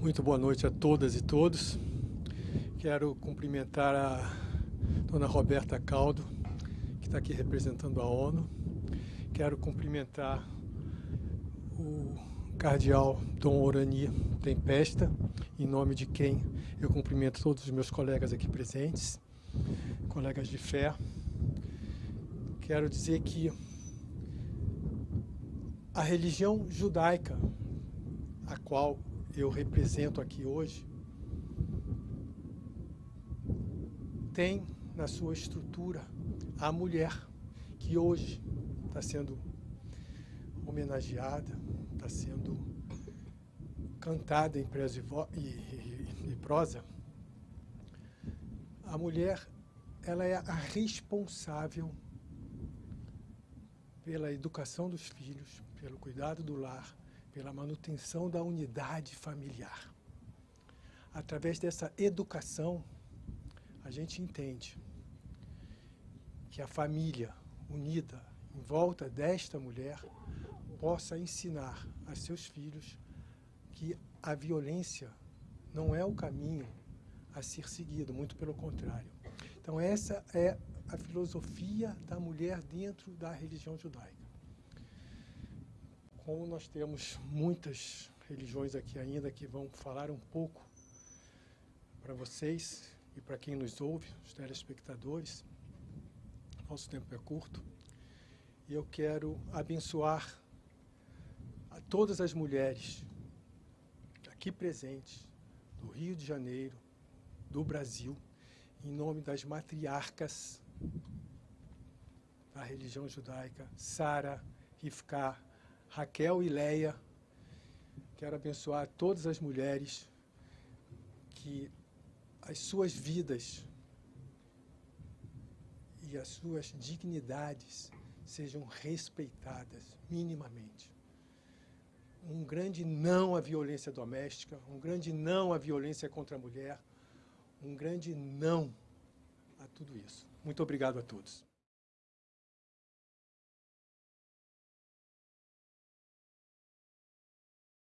Muito boa noite a todas e todos. Quero cumprimentar a dona Roberta Caldo, que está aqui representando a ONU. Quero cumprimentar o cardeal Dom Orani Tempesta, em nome de quem eu cumprimento todos os meus colegas aqui presentes, colegas de fé. Quero dizer que a religião judaica, a qual eu represento aqui hoje, tem na sua estrutura a mulher que hoje está sendo homenageada, está sendo cantada em prosa e, e, e prosa. A mulher ela é a responsável pela educação dos filhos, pelo cuidado do lar, pela manutenção da unidade familiar. Através dessa educação, a gente entende que a família unida em volta desta mulher possa ensinar a seus filhos que a violência não é o caminho a ser seguido, muito pelo contrário. Então essa é a filosofia da mulher dentro da religião judaica como nós temos muitas religiões aqui ainda que vão falar um pouco para vocês e para quem nos ouve, os telespectadores, nosso tempo é curto, e eu quero abençoar a todas as mulheres aqui presentes, do Rio de Janeiro, do Brasil, em nome das matriarcas da religião judaica, Sara, Rivka, Raquel e Leia. Quero abençoar todas as mulheres que as suas vidas e as suas dignidades sejam respeitadas minimamente. Um grande não à violência doméstica, um grande não à violência contra a mulher, um grande não a tudo isso. Muito obrigado a todos.